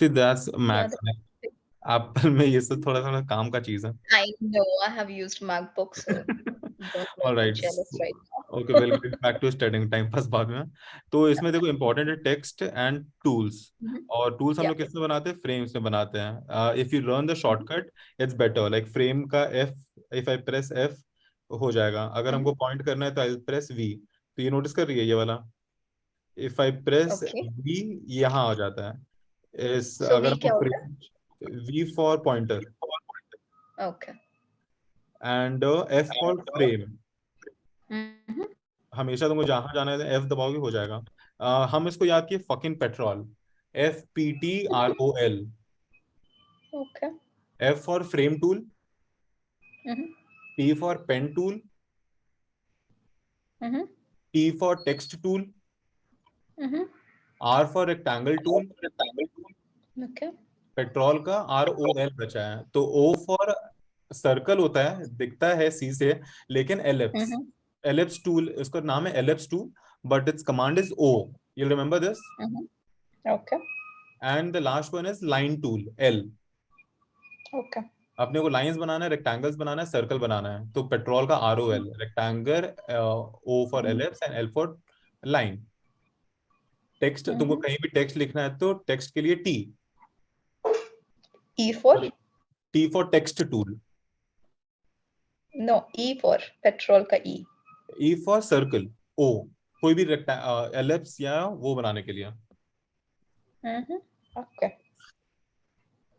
See, that's. Yeah, Apple में ये सब थोड़ा थोड़ा काम का चीज़ है. I know. I have used MacBook, so All right. right. Okay, we'll back to studying. Time pass बाद में. तो इसमें देखो important है text and tools. Mhm. और tools हम. लोग किसमें बनाते हैं? Frames में बनाते हैं. Uh, if you learn the shortcut, it's better. Like frame का F, if I press F हो जाएगा. अगर Mhm. हमको point करना है तो I'll press V. तो ये notice कर रही है ये वाला? If I press Okay. V यहाँ आ जाता है. इस So अगर pointer Okay. and uh, F for frame. Mhm. हमेशा तुमको जहाँ जाना है एफ़ दबाओगे हो जाएगा अ, हम इसको याद किए fucking petrol F P T R O L Okay. F for frame tool. P for pen tool. T for text tool. R for rectangle tool Okay. Petrol का आर ओ एल बचा है तो ओ फॉर सर्कल होता है दिखता है सी से लेकिन एलिप्स. एलिप्स टूल इसका नाम है ellipse tool but it's command is O you remember this. Okay. And the last one is line tool L Okay. अपने को लाइंस बनाना है रेक्टेंगल्स बनाना है सर्कल बनाना है तो पेट्रोल का R O L rectangle O for. Ellipse and L for line text तुमको हम्म। कहीं भी टेक्स्ट लिखना है तो टेक्स्ट के लिए T E for? T for text tool No, E for petrol का E. E for circle O कोई भी एलिप्स या वो बनाने के लिए. Okay.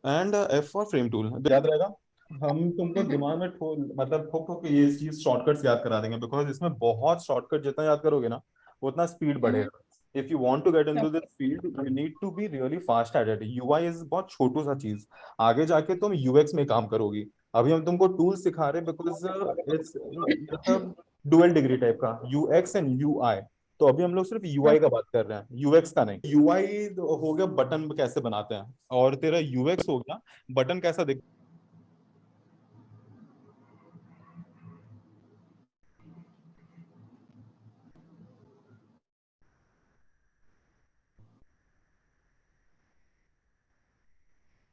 And F for frame tool याद रहेगा हम तुमको हम्म। दिमाग में ठो मतलब ठोक ठोक ये चीज़ शॉर्टकट्स याद करा देंगे बिकॉज़ इसमें बहुत शॉर्टकट जितना याद करोगे ना उतना स्पीड बढ़ेगा if you want to get into this field you need to be really fast at it UI is बहुत छोटू सा चीज़। आगे जाके तुम यूएक्स में काम करोगी। अभी हम तुमको टूल सिखा रहे because it's dual degree type का। यूएक्स एंड यूआई तो अभी हम लोग सिर्फ़ यूआई का बात कर रहे हैं। यूएक्स का नहीं। यूआई हो गया बटन कैसे बनाते हैं? और तेरा यूएक्स हो गया। बटन कैसा दिख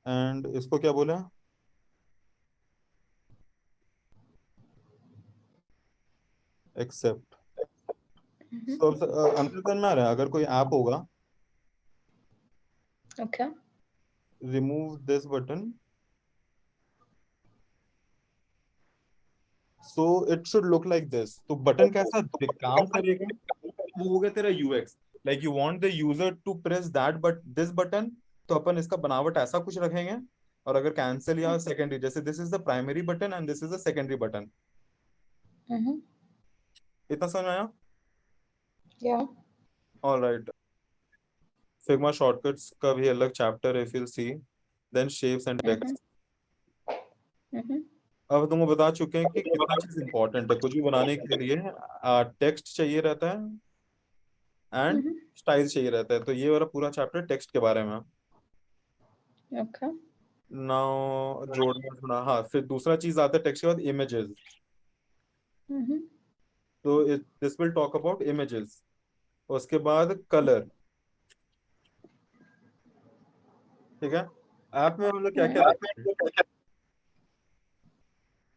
एंड इसको क्या बोले? एक्सेप्ट। mm-hmm. सो अंतर्गन में आ रहा है अगर कोई ऐप होगा। Okay remove this button so it should look like this तो बटन कैसा तो काम करेगा वो हो गया तेरा UX like you want the user to press that but this button तो अपन इसका बनावट ऐसा कुछ रखेंगे और अगर कैंसिल या सेकेंडरी जैसे this is the primary button and this is the secondary button. इतना समझ आया. All right. Figma shortcuts का भी अलग if you'll see. Then shapes and text. Mhm. अब तुमको बता चुके हैं कि कितना चीज़ important है कुछ भी बनाने के लिए टेक्स्ट चाहिए रहता है एंड. स्टाइल चाहिए रहता है तो ये वाला पूरा चैप्टर टेक्स्ट के बारे में Okay. नाउ जोड़ना थोड़ा हाँ फिर दूसरा चीज़ आता है टेक्स्ट के बाद इमेजेस Mhm. तो this will talk about images उसके बाद कलर ठीक है? ऐप में हम लोग क्या क्या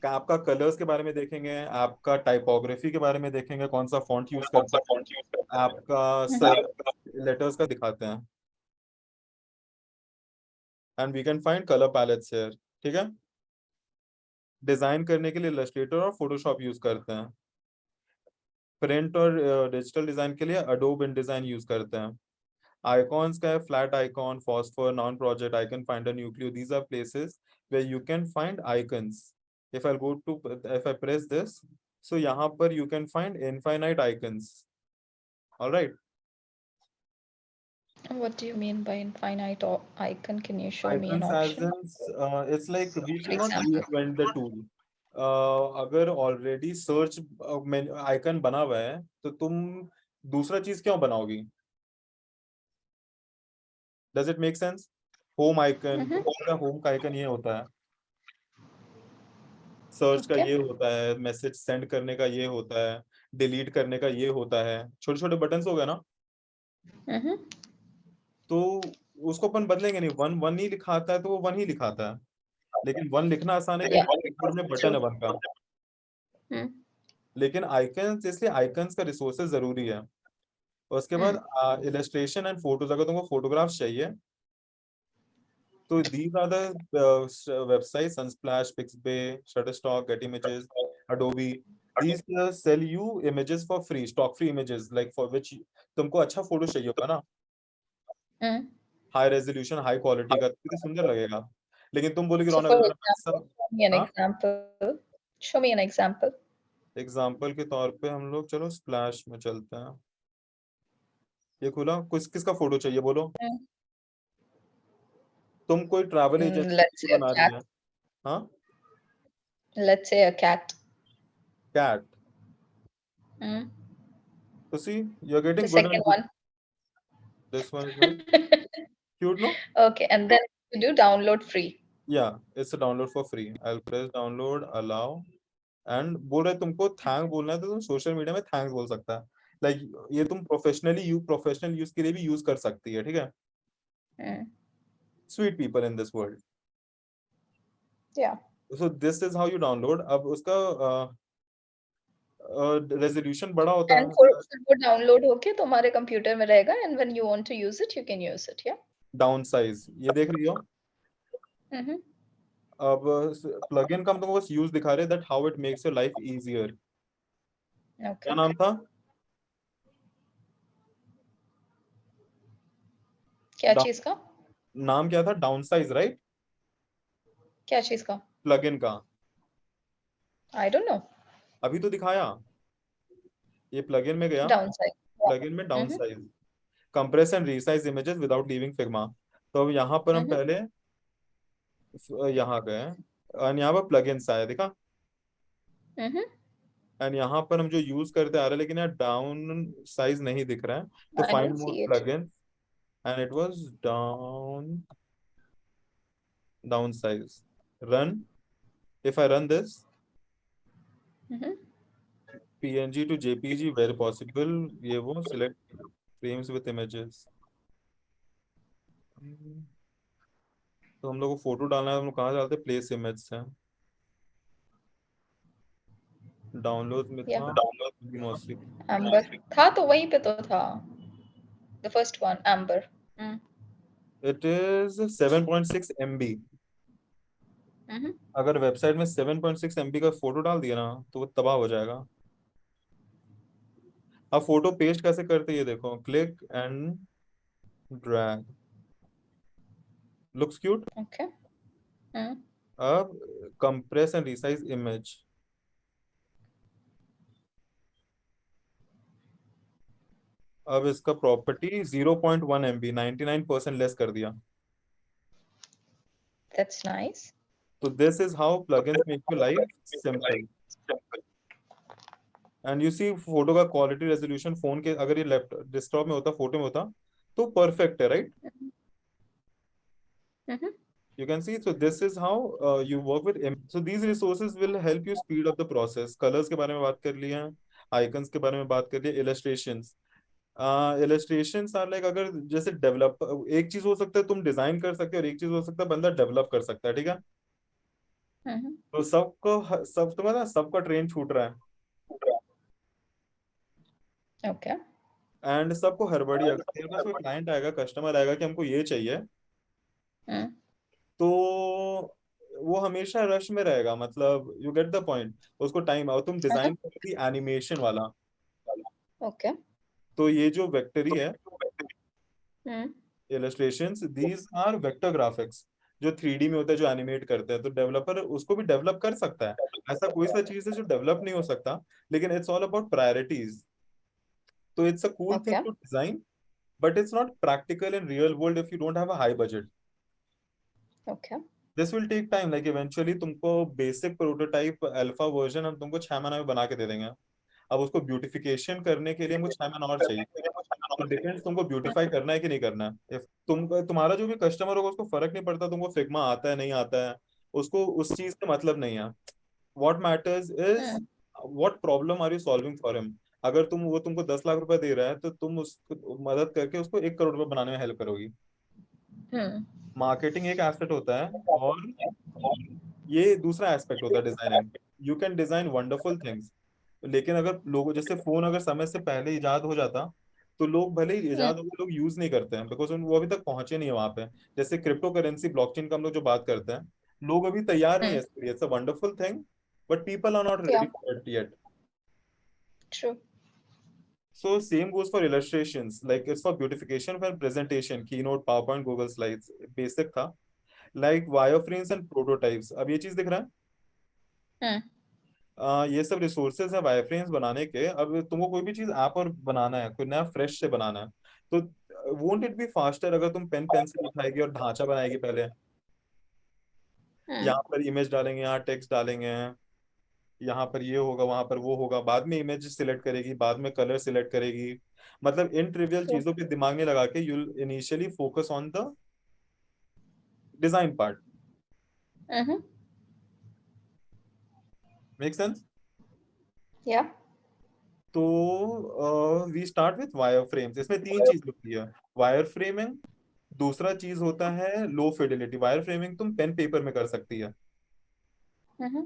आपका कलर्स के बारे में देखेंगे? आपका टाइपोग्राफी के बारे में देखेंगे? कौन सा फॉन्ट यूज़ करता है? आपका सर लेटर्स का दिखाते हैं. And we can find colour palettes here ठीक है? डिज़ाइन करने के लिए इलस्ट्रेटर और फोटोशॉप यूज़ करते हैं। प्रिंट और डिजिटल डिज़ाइन के लिए अडोब इन डिज़ाइन यूज़ करते हैं। आइकॉन्स का है flat icon Phosphor Noun Project Iconfinder Nucleo these are places where you can find icons if I'll go to, if I press this, so यहाँ पर you can find infinite icons. All right? What do you mean by infinite or icon? Can you show Icons me an icons as in uh, it's like we cannot reinvent the tool uh, अगर already search icon बना हुआ है तो तुम दूसरा चीज़ क्यों बनाओगी does it make sense home icon Mhm. Home का आइकन ये होता है सर्च okay. का ये होता है मैसेज सेंड करने का ये होता है डिलीट करने का ये होता है छोटे छोटे बटन्स हो गए ना Mhm. तो उसको अपन बदलेंगे नहीं। वन वन ही लिखाता है तो वो वन ही लिखाता है। लेकिन वन लिखना आसान है में बटन है वन का। Hmm. लेकिन आइकन्स इसलिए आइकन्स का रिसोर्सेज ज़रूरी है। उसके बाद इलस्ट्रेशन एंड फ़ोटोज़ अगर तुमको फोटोग्राफ्स चाहिए तो these are the website Unsplash Pixabay Shutterstock Getty Images Adobe these uh, sell you images for free stock free images like for which तुमको अच्छा फ़ोटो चाहिए होगा ना. हाई रेजोल्यूशन हाई क्वालिटी का कितनी सुंदर लगेगा लेकिन तुम बोलोगे So रौनक अगर मैं हाँ? an example. एग्ज़ाम्पल के तौर पे हम लोग चलो स्प्लैश में चलते हैं ये खुला किस किसका फ़ोटो चाहिए बोलो हम्म। तुम कोई ट्रैवल एजेंसी बना रही. है हाँ Let's say a cat. Cat Hmm. तो see you are The getting good second one. This one is cute Okay, and then you do download free. या it's download for free I press download allow and बोल रहे तुमको thank बोलना है तो तुम social media में thanks बोल सकता है लाइक ये तुम प्रोफेशनली यू प्रोफेशनल यूज़ के लिए भी यूज़ कर सकती है ठीक है. Sweet people in this world Yeah. so this is how you अब उसका रेजोल्यूशन बड़ा होता है वो downloड होके तुम्हारे कंप्यूटर में रहेगा and when you want to use it, you can use it. Yeah. Downsize ये देख रही हो? Mm-hmm. अब प्लगइन का हम तुमको बस यूज़ दिखा रहे that how it makes your life easier क्या नाम था? क्या चीज़ का? नाम क्या था? डाउन साइज़ राइट क्या चीज़ का? प्लगइन का। I don't know. अभी तो दिखाया ये प्लगइन में गया. प्लगइन में downsize compress and resize images without leaving Figma तो अब यहाँ पर हम Mhm. पहले यहाँ गए और यहाँ पर प्लगइन्स आया देखा Mm-hmm. एंड यहाँ पर हम जो यूज़ करते आ रहे लेकिन यहाँ डाउन साइज़ नहीं दिख रहा है तो find more see it. Plugin and it was down downsize run if I run this Mm-hmm. Png to jpg where possible ये वो select frames with images तो हम लोग को फ़ोटो डालना है हम लोग कहाँ डालते प्लेस इमेज से डाउनलोड में. था डाउनलोड मोस्टली Amber. था तो वहीं पे तो था. The first one, Amber. Mm. It is 7.6 MB Mm-hmm. अगर वेबसाइट में 7.6 MB का फ़ोटो डाल दिया ना तो वो तबाह हो जाएगा अब फ़ोटो पेस्ट कैसे करते हैं ये देखो click and drag looks cute Okay. Mm. अब कंप्रेस एंड रिसाइज इमेज अब इसका प्रॉपर्टी 0.1 MB 99% लेस कर दिया That's nice. तो this is how plugins make your life simple and you see photo का क्वालिटी रेजोल्यूशन फ़ोन के अगर ये लैपटॉप डेस्कटॉप में होता फ़ोटो में होता तो परफेक्ट है right Mm-hmm. you can see so this is how uh, you work with im- so these resources will help you speed up the process. Colors के बारे में बात कर लिया icons के बारे में बात कर लिया illustrations. Uh, illustrations are like अगर जैसे डेवलप एक चीज़ हो सकता है तुम डिज़ाइन कर सकते हो और एक चीज़ हो सकता है बंदा डेवलप कर सकता है ठीक है? Mm-hmm. तो सबको सब तुम्हारा ना सबका ट्रेन छूट रहा है Okay. एंड सबको हड़बड़ी अगर पास कोई क्लाइंट आएगा कस्टमर आएगा कि हमको ये चाहिए Mm. तो वो हमेशा रश में रहेगा मतलब यू गेट द पॉइंट उसको टाइम और तुम डिज़ाइन करती एनिमेशन वाला Okay. तो ये जो वेक्टरी है. Illustrations these are vector graphics जो थ्री में होता है जो एनिमेट करते हैं तो डेवलपर उसको भी डेवलप कर सकता है। ऐसा कोई सा चीज़ है जो डेवलप नहीं हो सकता लेकिन इट्स ऑल अबाउट प्रायोरिटीज तो it's a cool thing to design but it's not practical in real world if you don't have a high budget Okay. This will take time like eventually तुमको basic prototype alpha version हम तुमको छह महीने में बना के दे देंगे। अब उसको ब्यूटिफिकेशन करने के लिए हमको छह महीना और चाहिए। डिपेंड्स तुमको ब्यूटिफाई करना है कि नहीं करना है। तुम तुम्हारा जो भी कस्टमर होगा उसको फ़र्क नहीं पड़ता तुमको फिग्मा आता है नहीं आता है। उसको उस चीज़ से मतलब नहीं है। What matters is. What problem are you solving for him अगर तुम वो तुमको दस लाख रुपए दे रहा है तो तुम उसको मदद करके उसको एक करोड़ रुपए बनाने में हेल्प करोगी। मार्केटिंग एक एस्पेक्ट होता है और ये दूसरा एस्पेक्ट होता है designing you can design wonderful things लेकिन अगर लोगों जैसे फ़ोन अगर समय से पहले इजाद हो जाता तो लोग भले ही इजाद हो लोग यूज़ नहीं करते हैं बिकॉज़ वो अभी तक पहुँचे नहीं है वहाँ पे जैसे क्रिप्टो करेंसी ब्लॉकचेन का हम लोग जो बात करते हैं लोग अभी तैयार नहीं है इसके लिए it's a wonderful thing but people are not ready for it yet True. So same goes for illustrations. Like it's for beautification for presentation, keynote, PowerPoint, Google Slides. Basic था. Like wireframes and prototypes. अब ये चीज़ दिख रहा है? आ, ये सब resources है wireframes बनाने के। अब तुमको कोई भी चीज़ ऐप और बनाना है कोई नया फ्रेश से बनाना है तो वोंट इट बी फास्टर अगर तुम पेन पेंसिल उठाएगी और ढांचा बनाएगी पहले? हम्म। यहाँ पर इमेज डालेंगे यहाँ टेक्स्ट डालेंगे यहाँ पर ये होगा वहाँ पर वो होगा बाद में इमेज सिलेक्ट करेगी बाद में कलर सिलेक्ट करेगी। मतलब इन ट्रिवियल चीज़ों पे दिमाग में लगा के you initially focus on the design part make sense Yeah. तो we start with wire frames इसमें तीन चीज़ होती है। वायर फ्रेमिंग दूसरा चीज़ होता है लो फिडिलिटी वायर फ्रेमिंग तुम पेन पेपर में कर सकती है। हम्म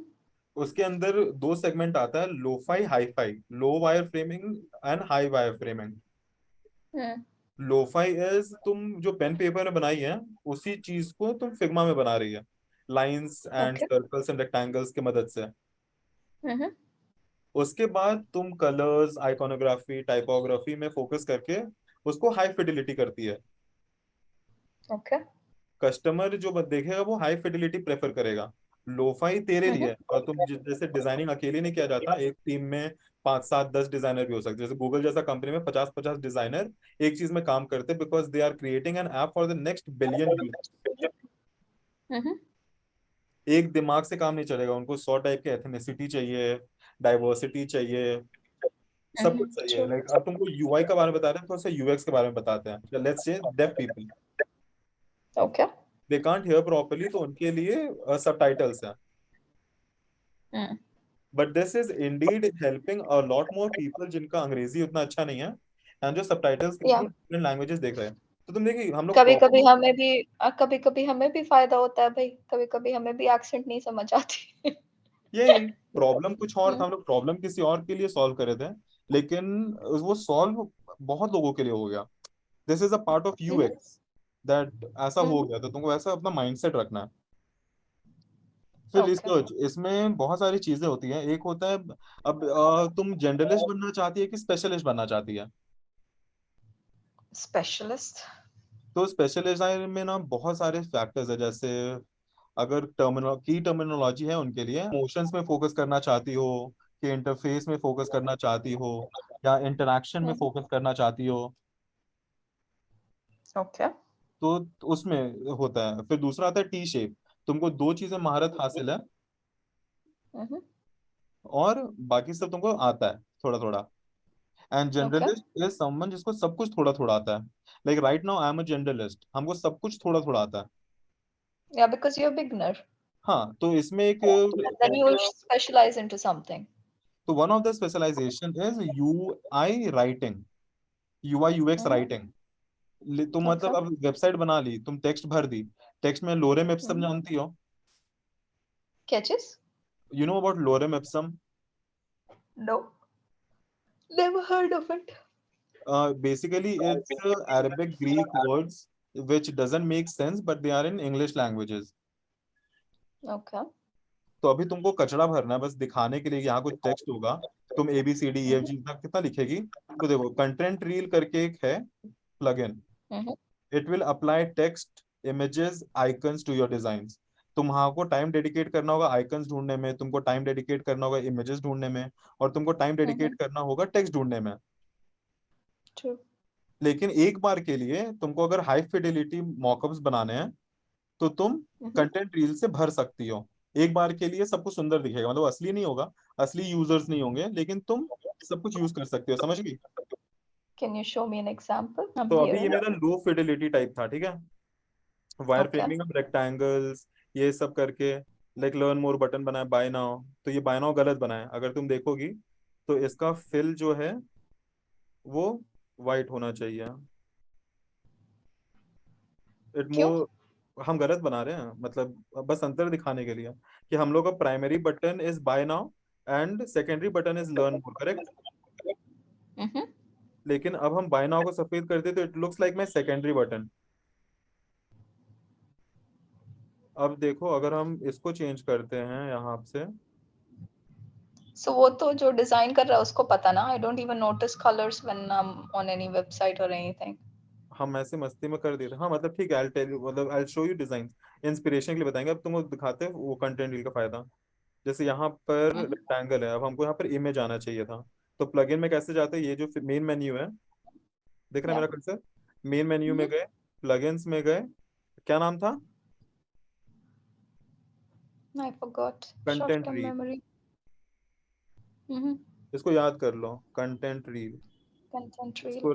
उसके अंदर दो सेगमेंट आता है lo fi hi fi low wire framing and high wire framing hmm lo fi is तुम जो पेन पेपर में बनाई है उसी चीज़ को तुम फिग्मा में बना रही है। Lines and circles and rectangles की मदद से। उसके बाद तुम कलर्स आइकोनोग्राफी टाइपोग्राफी में फोकस करके उसको हाई फिडिलिटी करती है। Okay. कस्टमर जो देखेगा वो हाई फिडिलिटी प्रेफर करेगा। लोफाई तेरे लिए और तुम जैसे डिज़ाइनिंग अकेले नहीं किया जाता एक टीम में पाँच सात दस डिज़ाइनर भी हो सकते जैसे गूगल जैसा कंपनी में पचास पचास डिज़ाइनर एक चीज़ में काम करते because they are creating an app for the next billion एक दिमाग से काम नहीं चलेगा। उनको सौ टाइप के एथनिसिटी चाहिए डाइवर्सिटी चाहिए सब कुछ चाहिए। लाइक अब तुमको यूआई के बारे में बता रहे हैं तो उससे यूएक्स के बारे में बताते हैं। Let's say deaf people Okay. They can't hear properly तो उनके लिए सबटाइटल्स हैं। हम्म but this is indeed helping a lot more people जिनका अंग्रेज़ी उतना अच्छा नहीं है एंड जो सबटाइटल्स लैंग्वेजेस देख रहे हैं। तो तुम देखिए हम लोग कभी proper- कभी हमें भी कभी कभी हमें भी फ़ायदा होता है भाई कभी कभी हमें भी एक्सेंट नहीं समझ आती ये प्रॉब्लम कुछ और था हम्म। हम लोग प्रॉब्लम किसी और के लिए सॉल्व कर रहे थे लेकिन वो सॉल्व बहुत लोगों के लिए हो गया this is a part of UX that ऐसा हो हम्म। गया तो तुमको ऐसा अपना माइंडसेट रखना है फिर Okay. रिसर्च इसमें बहुत सारी चीज़ें होती हैं एक होता है अब अ, तुम जनरलिस्ट बनना चाहती है कि स्पेशलिस्ट बनना चाहती है स्पेशलिस्ट तो स्पेशलिस्ट में ना बहुत सारे फैक्टर्स है जैसे अगर टर्मिनो की टर्मिनोलॉजी है उनके लिए इमोशंस में फोकस करना चाहती हो कि इंटरफेस में फोकस करना चाहती हो या इंटरेक्शन में। फोकस करना चाहती हो। ओके तो उसमें होता है। फिर दूसरा आता है टी शेप तुमको दो चीज़ें महारत हासिल है। हम्म और बाकी सब तुमको आता है थोड़ा थोड़ा एंड जनरलिस्ट इज़ समवन जिसको सब कुछ थोड़ा थोड़ा आता है। Like right now I am a generalist हमको सब कुछ थोड़ा थोड़ा आता है। Yeah because you're a beginner. हाँ तो इसमें एक then you will specialize into तो one of the specialization is UI writing UI UX. Writing तो मतलब अब वेबसाइट बना ली तुम टेक्स्ट भर दी। टेक्स्ट में लोरेम एप्सम हम्म। जानती हो? क्या चीज़ you know about lorem ipsum no. Never heard of it. Basically it's Arabic Greek words which doesn't make sense but they are in english languages. Okay. तो अभी तुमको कचरा भरना है बस दिखाने के लिए यहाँ कुछ टेक्स्ट होगा। तुम A B C D F G तक कितना लिखेगी? तो देखो कंटेंट रील करके एक है plugin it will apply text images icons to your designs तुम्हारा को टाइम डेडिकेट करना होगा आइकन्स ढूँढने में तुमको टाइम डेडिकेट करना होगा इमेजेस ढूँढने में और तुमको टाइम डेडिकेट करना होगा टेक्स्ट ढूँढने में। True. लेकिन एक बार के लिए तुमको अगर हाई फिडेलिटी मॉकअप्स बनाने हैं तो तुम हम्म कंटेंट रील से भर सकती हो। एक बार के लिए सब कुछ सुंदर दिखेगा मतलब असली नहीं होगा असली यूज़र्स नहीं होंगे लेकिन तुम सब कुछ यूज़ कर सकते हो समझ गई? You show me an example? I'm तो अभी ये मेरा लो फिडेलिटी टाइप था ठीक है? वायर फ्रेमिंग ऑफ़ रेक्टेंगल्स ये सब करके लाइक लर्न मोर बटन बनाया बाय नाउ तो ये बाय नाउ गलत बनाया अगर तुम देखोगी तो इसका फिल जो है वो वाइट होना चाहिए। इट मोर हम गलत बना रहे हैं। मतलब बस अंतर दिखाने के लिए कि हम लोग का primary button is buy now and secondary button is learn more correct लेकिन अब हम बाय नाउ को सफ़ेद करते तो it looks like my secondary button अब देखो अगर हम इसको चेंज करते हैं यहाँ से। सो वो तो जो डिज़ाइन कर रहा है उसको पता ना? I don't even notice colours when I am on any website और एनीथिंग हम ऐसे मस्ती में कर देते हैं। हाँ मतलब ठीक है आई टेल यू मतलब I show you design inspiration के लिए बताएँगे अब तुमको दिखाते हैं वो कंटेंट रील का फ़ायदा। जैसे यहाँ पर हम्म। रेक्टेंगल है अब हमको यहाँ पर इमेज आना चाहिए था। तो प्लगइन में कैसे जाते हैं? ये जो मेन मेन्यू है। देख रहे है. मेरा कर्सर मेन मेन्यू में हम्म। गए प्लगइन्स में गए। क्या नाम था? Forgot short Content term reel. Memory हम्म इसको याद कर लो कंटेंट रील कंटेंट रील इसको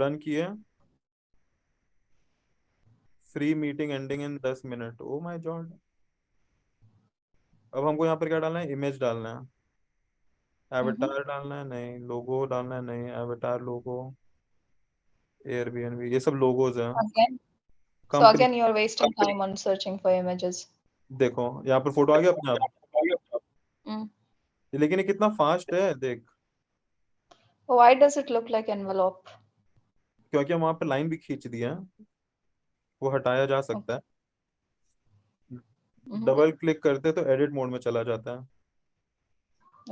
रन किए फ्री मीटिंग एंडिंग इन दस मिनट ओ माय गॉड अब हमको यहाँ पर क्या डालना है? इमेज डालना है। एवटार डालना है? नहीं। लोगो डालना है? नहीं। एवेटार लोगो एयरबीएनबी ये सब लोगोज हैं। Again. So again you're wasting time on searching for images. देखो यहाँ पर फ़ोटो आ गया अपने। आप mm. लेकिन ये कितना फास्ट है देख। Why does it look like envelope? क्योंकि हम वहाँ पे लाइन भी खींच दी है। वो हटाया जा सकता है. डबल क्लिक करते तो एडिट मोड में चला जाता है।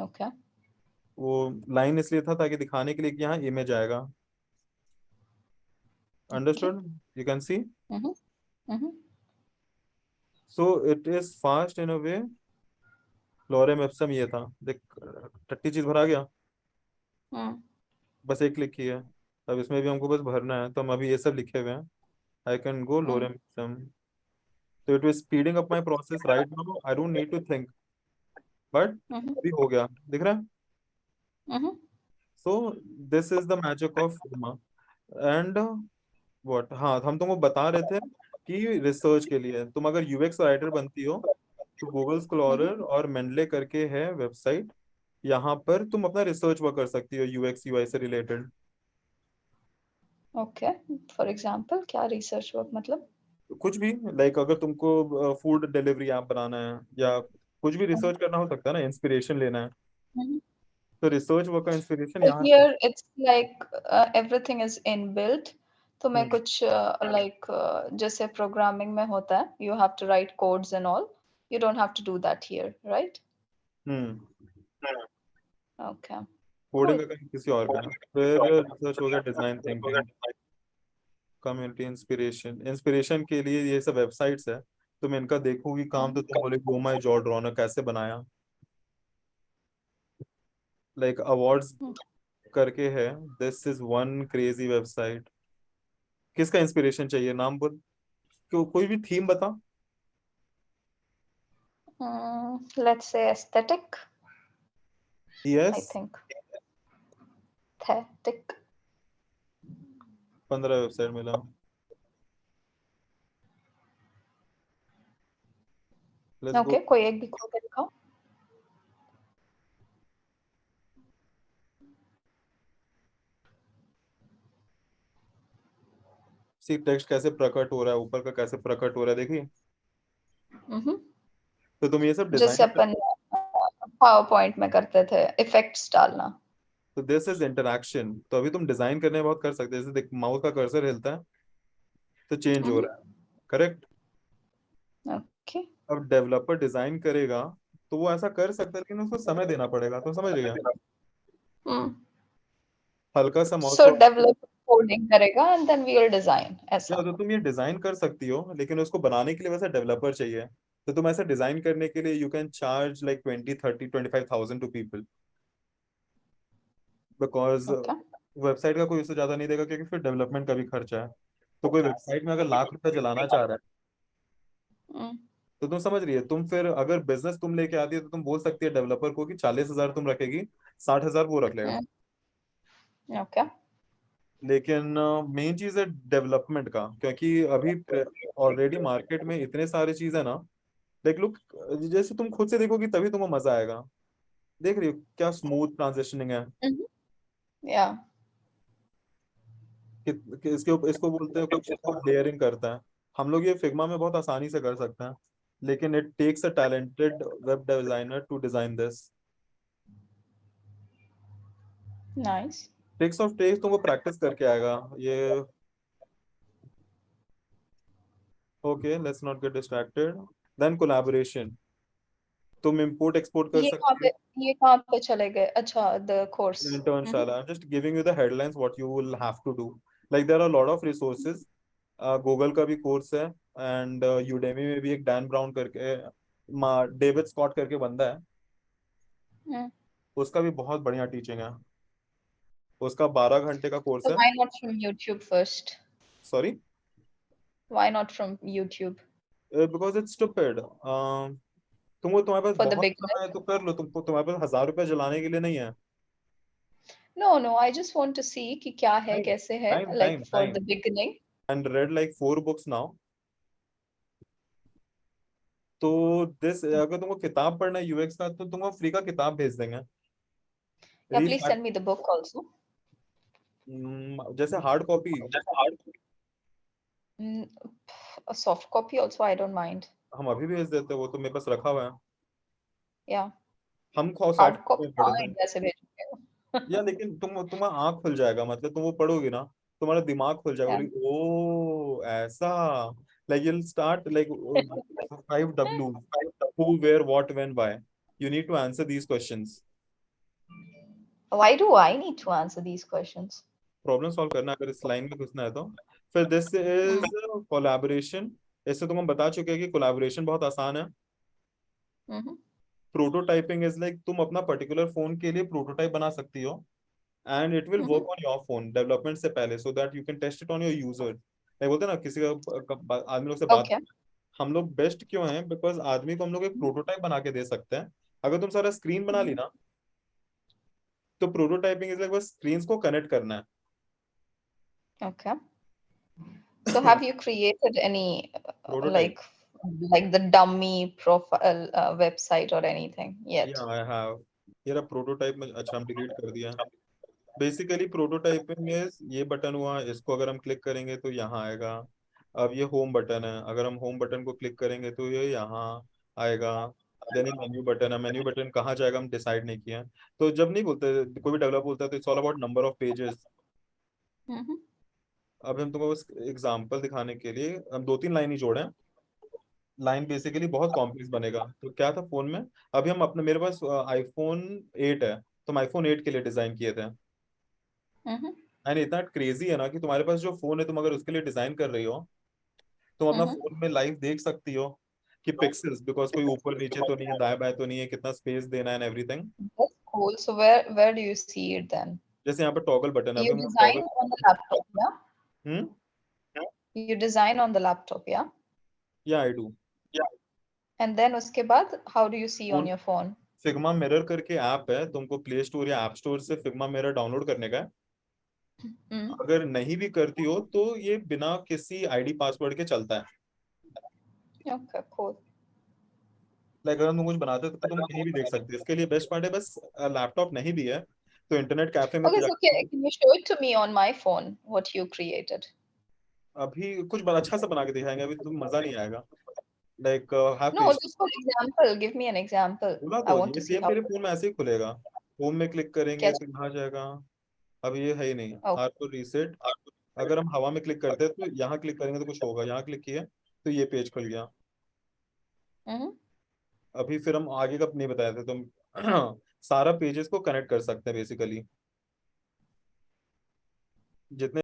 Okay. वो लाइन इसलिए था ताकि दिखाने के लिए कि यहाँ इमेज आएगा। Understood you can see. So it is fast in a way lorem ipsum ये था देख टट्टी चीज़ भरा गया mm. बस एक क्लिक किया अब इसमें भी हमको बस भरना है तो हम अभी ये सब लिखे हुए हैं I can go lorem ipsum तो it is speeding up my process right now I don't need to think but. अभी हो गया. दिख रहा है. So this is the magic of Figma and what हाँ हम तुमको बता रहे थे कि रिसर्च के लिए। तुम अगर यूएक्स राइटर बनती हो तो गूगल स्कॉलर और मेंडले करके है वेबसाइट यहाँ पर तुम अपना रिसर्च वर्क कर सकती हो यूएक्स यूआई से रिलेटेड okay for example क्या research work मतलब? कुछ भी लाइक अगर तुमको फ़ूड डिलीवरी ऐप बनाना है या कुछ भी रिसर्च करना हो सकता है ना इंस्पिरेशन लेना है। Mhm. तो रिसर्च वर्क का इंस्पिरेशन यहाँ it's like uh, everything is inbuilt. तो मैं हम्म। कुछ uh, like uh, जैसे प्रोग्रामिंग में होता है you have to write codes and all you don't have to do that here right? हम्म। okay. कोडिंग का कहीं किसी और का फिर रिसर्च हो गया design thinking community inspiration inspiration के लिए ये सब वेबसाइट्स है तुम इनका देखोगी काम तो तुम बोले ओ माय जॉर्ड रॉनर कैसे बनाया? लाइक like, अवार्ड्स हम्म। करके है। This is one crazy website किसका इंस्पिरेशन चाहिए? नाम बोल। को, कोई भी थीम बता। Say aesthetic I yes think aesthetic पंद्रह वेबसाइट मिला। लेट्स गो okay कोई एक भी खोल के दिखाओ। सी टेक्स्ट कैसे प्रकट हो रहा है ऊपर का कैसे प्रकट हो रहा है देखिए. तो तुम ये सब जैसे डिज़ाइन अपन पावर पॉइंट में करते थे इफेक्ट्स डालना। तो दिस इज़ इंटरैक्शन तो अभी तुम डिज़ाइन करने में बहुत कर सकते हो जैसे देख माउस का कर्सर हिलता है तो चेंज हो हम्म। रहा है करेक्ट ओके अब डेवलपर डिज़ाइन करेगा तो वो ऐसा कर सकता है लेकिन उसको समय देना पड़ेगा तो समझ रही है हल्का सा माउस सो डेवलप कोडिंग करेगा and then we will design ऐसा तो तुम ये डिज़ाइन कर सकती हो लेकिन उसको बनाने के लिए वैसा डेवलपर चाहिए। तो तुम ऐसा डिज़ाइन करने के लिए you can charge like twenty thirty twenty five thousand to people because website का कोई उससे ज़्यादा नहीं देगा क्योंकि फिर डेवलपमेंट का भी खर्चा है। तो कोई वेबसाइट में अगर लाख रुपए चलाना चाह रहा है। तो तुम समझ रही है तुम फिर अगर बिज़नेस तुम लेके आती है तो तुम बोल सकती है डेवलपर को कि चालीस हज़ार तुम रखेगी साठ हज़ार वो रख लेगा। ओके लेकिन मेन चीज़ है डेवलपमेंट का क्योंकि अभी ऑलरेडी मार्केट में इतने सारे चीज़ है ना लाइक लुक जैसे तुम खुद से देखोगी तभी तुम्हें मज़ा आएगा। देख रही हो क्या स्मूथ ट्रांजिशनिंग है। या कि, कि इसके इसको बोलते हैं कुछ लेयरिंग करता है। हम लोग ये फिग्मा में बहुत आसानी से कर सकते हैं लेकिन it takes a talented web designer to design this nice tricks of tricks तुमको प्रैक्टिस करके आएगा। ये okay let's not get distracted then collaboration तुम इंपोर्ट एक्सपोर्ट कर सकते पे ये कहाँ पे चले गए? अच्छा द कोर्स हो internship i'm just giving you the headlines what you will have to do. Like there are a lot of resources. Google का भी कोर्स है एंड यूडेमी में भी एक डैन ब्राउन करके डेविड स्कॉट करके बंदा है। उसका भी बहुत बढ़िया टीचिंग है। उसका बारह घंटे का कोर्स So है why not from YouTube first? Sorry Why not from YouTube? Because it's stupid तुमको तुम्हारे पास बहुत? समय है तो कर लो तुमको तुम्हारे पास हज़ार रुपए जलाने के लिए नहीं है No, no, I just want to see कि क्या है Time, कैसे है time, like time, for time. the beginning. And read like four books now तो दिस अगर तुमको किताब पढ़ना है यूएक्स का तो तुमको फ्री का किताब भेज देंगे Yeah, Read please that- send me the book also. हम्म, जैसे hard copy Mm, soft copy also, I don't mind. हम अभी भेज देते हैं वो तो मेरे पास रखा हुआ है Yeah, हम सॉफ्ट कॉपी हाँ पढ़ते हैं इंडिया से भेजूँगे या लेकिन तुम तुम्हारा आँख खुल जाएगा मतलब तुम वो पढ़ोगे ना तुम्हारा दिमाग खुल जाएगा Yeah. ओ ऐसा like you'll start like uh, five W who where what when why you need to answer these questions Why do I need to answer these questions? Problem solve करना अगर इस लाइन में घुसना है तो। फिर दिस इज़ कोलैबोरेशन इससे तुम हम बता चुके हैं कि कोलैबोरेशन बहुत आसान है. प्रोटोटाइपिंग इज़ लाइक तुम अपना पर्टिकुलर फ़ोन के लिए प्रोटोटाइप बना सकती हो। And it will work on your phone development से पहले so that you can test it on your user like बोलते ना किसी का का- आदमी लोग से बात Okay. हम लोग बेस्ट क्यों हैं? बिकॉज़ आदमी को हम लोग एक प्रोटोटाइप बना के दे सकते हैं। अगर तुम सारा स्क्रीन बना ली ना तो प्रोटोटाइपिंग इज़ लाइक बस स्क्रीन को कनेक्ट करना है। Okay. So have you created any uh, Prototype. like like the dummy profile uh, website or anything yet? या आई हैव ये प्रोटोटाइप में अच्छा हम डिलीट कर दिया। बेसिकली प्रोटोटाइपिंग इज़ ये बटन हुआ इसको अगर हम क्लिक करेंगे तो यहाँ आएगा। अब ये होम बटन है। अगर हम होम बटन को क्लिक करेंगे तो ये यहाँ आएगा। देन ये मेन्यू बटन है। मेन्यू बटन कहाँ जाएगा हम डिसाइड नहीं किया तो जब नहीं बोलते कोई भी डेवलपर बोलता है तो it's all about number of pages अब हम तुमको बस एग्जांपल दिखाने के लिए हम दो तीन लाइन ही जोड़े लाइन बेसिकली बहुत कॉम्प्लेक्स बनेगा तो क्या था फ़ोन में अभी हम अपने मेरे पास आईफोन 8 है तो हम आईफोन 8 के लिए डिज़ाइन किए थे. एंड इतना क्रेजी है ना कि तुम्हारे पास जो फ़ोन है तुम अगर उसके लिए डिज़ाइन कर रही हो तुम अपना हम्म। फ़ोन में लाइव देख सकती हो कि पिक्सेल्स बिकॉज़ कोई ऊपर नीचे तो नहीं है दाएँ बाएँ तो नहीं है कितना स्पेस देना है and everything cool. So where where do you see it then? जैसे यहाँ पे टॉगल बटन है You अभी हम design टॉगल on yeah? हम्म You design on the laptop, yeah? या आई डू And then उसके बाद how do you see on Phone- your phone? Figma mirror करके ऐप है तुमको प्ले स्टोर या ऐप स्टोर से फिग्मा मिरर डाउनलोड करने का है Mm. अगर नहीं भी करती हो तो ये बिना किसी आईडी पासवर्ड के चलता है Okay, cool. लाइक अगर तुम कुछ बनाते हो तो तुम कहीं भी देख सकते हो इसके लिए बेस्ट पार्ट है बस लैपटॉप नहीं भी है तो इंटरनेट कैफ़े में Okay, तो जाके can, you show it to me on my phone what you created? अभी कुछ बड़ा अच्छा सा बना के दिखाएँगे अभी तुम मज़ा नहीं आएगा like have No, just for example. Give me an example. बोला I तो want ये to see सेम फ़ोन में ऐसे ही खुलेगा होम में क्लिक करेंगे? तो यहाँ जाएगा अब ये है ही नहीं Okay. आर को रीसेट अगर हम हवा में क्लिक करते हैं तो यहाँ क्लिक करेंगे तो कुछ होगा यहाँ क्लिक किया तो ये पेज खुल गया Mm-hmm. अभी फिर हम आगे का नहीं बताए थे तुम सारा पेजेस को कनेक्ट कर सकते हैं बेसिकली जितने